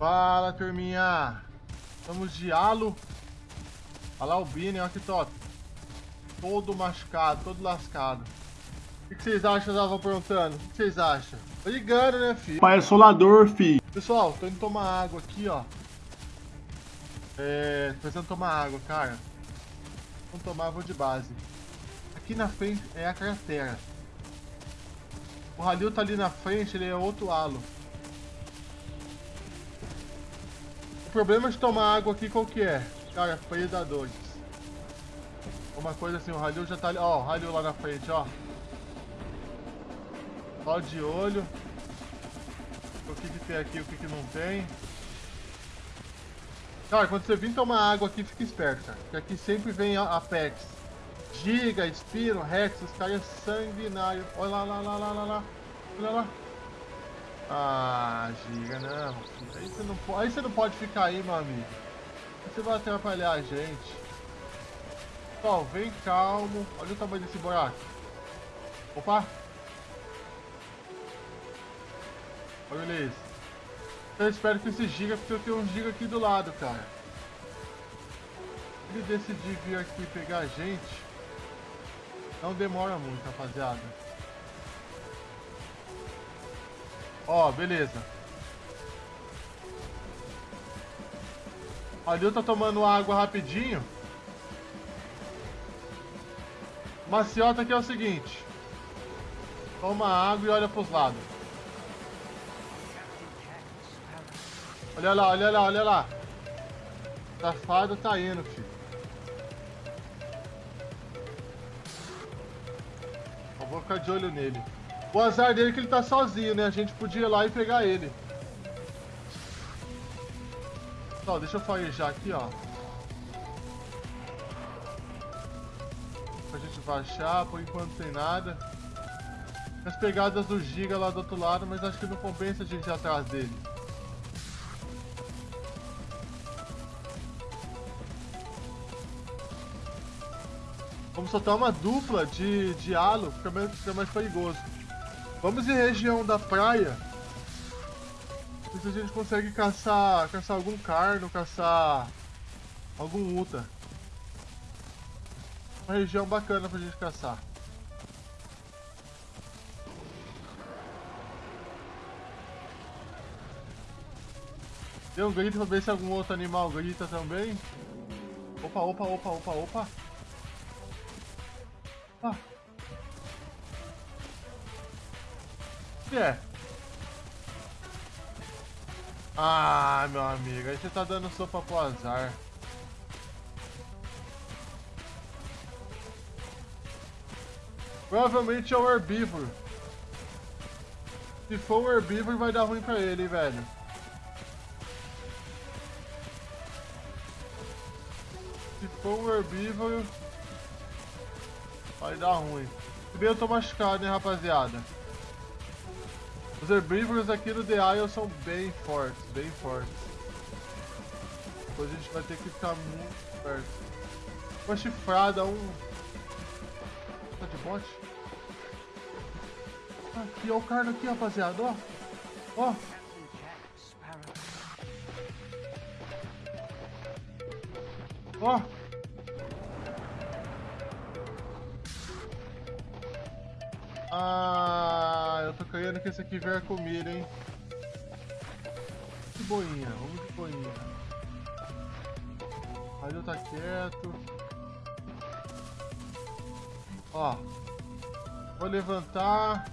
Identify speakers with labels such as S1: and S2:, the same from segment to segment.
S1: Fala, turminha. Estamos de halo. Olha lá o Bini, olha que top. Todo machucado, todo lascado. O que vocês acham? Eu tava perguntando. O que vocês acham? Tô ligando, né, filho?
S2: Pai é solador, filho.
S1: Pessoal, tô indo tomar água aqui, ó. É, tô precisando tomar água, cara. Vamos tomar, vou de base. Aqui na frente é a cratera. O Halil tá ali na frente, ele é outro halo. Problema de tomar água aqui qual que é? Cara, predadores. Uma coisa assim, o Halil já tá ali. Ó, o Halil lá na frente, ó. Só de olho. O que, que tem aqui, o que, que não tem. Cara, quando você vir tomar água aqui, fica esperto, cara. Porque aqui sempre vem a Apex. Giga, Spiro, Rex, os caras sanguinários. Olha lá, lá, lá, lá, lá, lá. Olha lá. Ah, Giga, não. Aí você não, aí você não pode ficar aí, meu amigo. Você vai atrapalhar a gente. Pessoal, vem calmo. Olha o tamanho desse buraco. Opa. Olha isso. Eu espero que esse giga, porque eu tenho um giga aqui do lado, cara. Ele decidir vir aqui pegar a gente, não demora muito, rapaziada. Ó, beleza. O Alil tá tomando água rapidinho. Maciota aqui é o seguinte. Toma água e olha pros lados. Olha lá, olha lá, olha lá. Safado tá indo, filho. Eu vou ficar de olho nele. O azar dele é que ele tá sozinho, né? A gente podia ir lá e pegar ele. Ó, deixa eu farejar aqui, ó. Pra gente baixar, por enquanto não tem nada. As pegadas do Giga lá do outro lado, mas acho que não compensa a gente ir atrás dele. Vamos soltar uma dupla de, de halo, fica mais, fica mais perigoso. Vamos em região da praia. Ver se a gente consegue caçar, caçar algum carno, caçar algum uta. Uma região bacana pra gente caçar. Deu um grito pra ver se algum outro animal grita também. Opa, opa, opa, opa, opa. Ah. É? Ah, meu amigo, aí você tá dando sopa pro azar. Provavelmente é o herbívoro. Se for o herbívoro, vai dar ruim pra ele, hein, velho. Se for o herbívoro... Vai dar ruim. Se bem eu tô machucado, hein, rapaziada. Os herbívoros aqui no The Isle são bem fortes, bem fortes. Depois a gente vai ter que ficar muito perto. Uma chifrada, um... Tá de bote? Aqui, ó o carno aqui, rapaziada, ó. Ó. Ó. Ah, eu tô querendo que esse aqui venha comigo, hein? De boinha, vamos de boinha. Ali tá quieto. Ó. Vou levantar.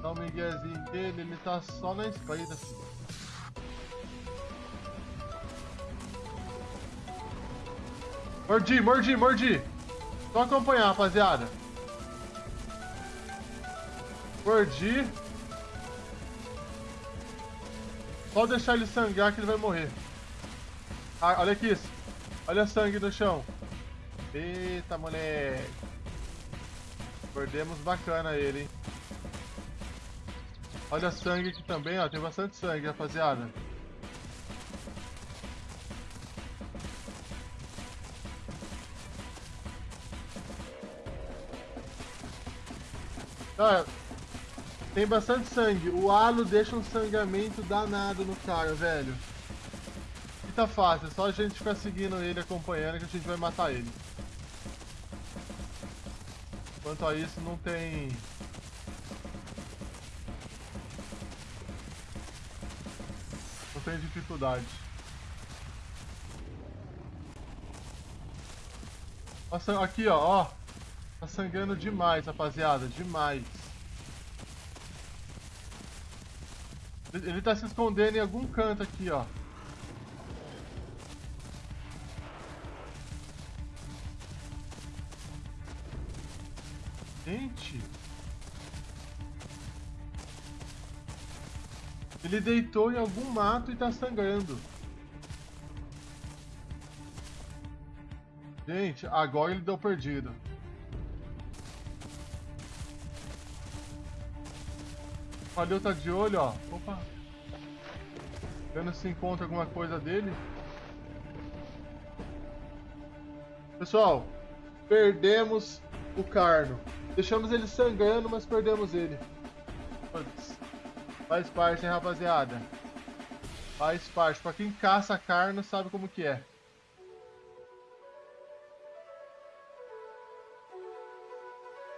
S1: Dar um miguezinho dele, ele tá só na filho. Mordi, mordi, mordi. Só acompanhar, rapaziada. Mordi. Só deixar ele sangrar que ele vai morrer. Ah, olha aqui isso. Olha sangue no chão. Eita, moleque. Perdemos bacana ele, hein. Olha sangue aqui também, ó. Tem bastante sangue, rapaziada. Ah, Tem bastante sangue. O halo deixa um sangramento danado no cara, velho. E tá fácil, é só a gente ficar seguindo ele, acompanhando, que a gente vai matar ele. Quanto a isso, não tem... Não tem dificuldade. Nossa, aqui, ó, ó. Tá sangrando demais, rapaziada, demais. Ele tá se escondendo em algum canto aqui, ó. Gente. Ele deitou em algum mato e tá sangrando. Gente, agora ele deu perdido. Valeu, tá de olho, ó. Opa. Vendo se encontra alguma coisa dele. Pessoal, perdemos o Carno. Deixamos ele sangrando, mas perdemos ele. Putz. Faz parte, hein, rapaziada? Faz parte. Pra quem caça carno, sabe como que é.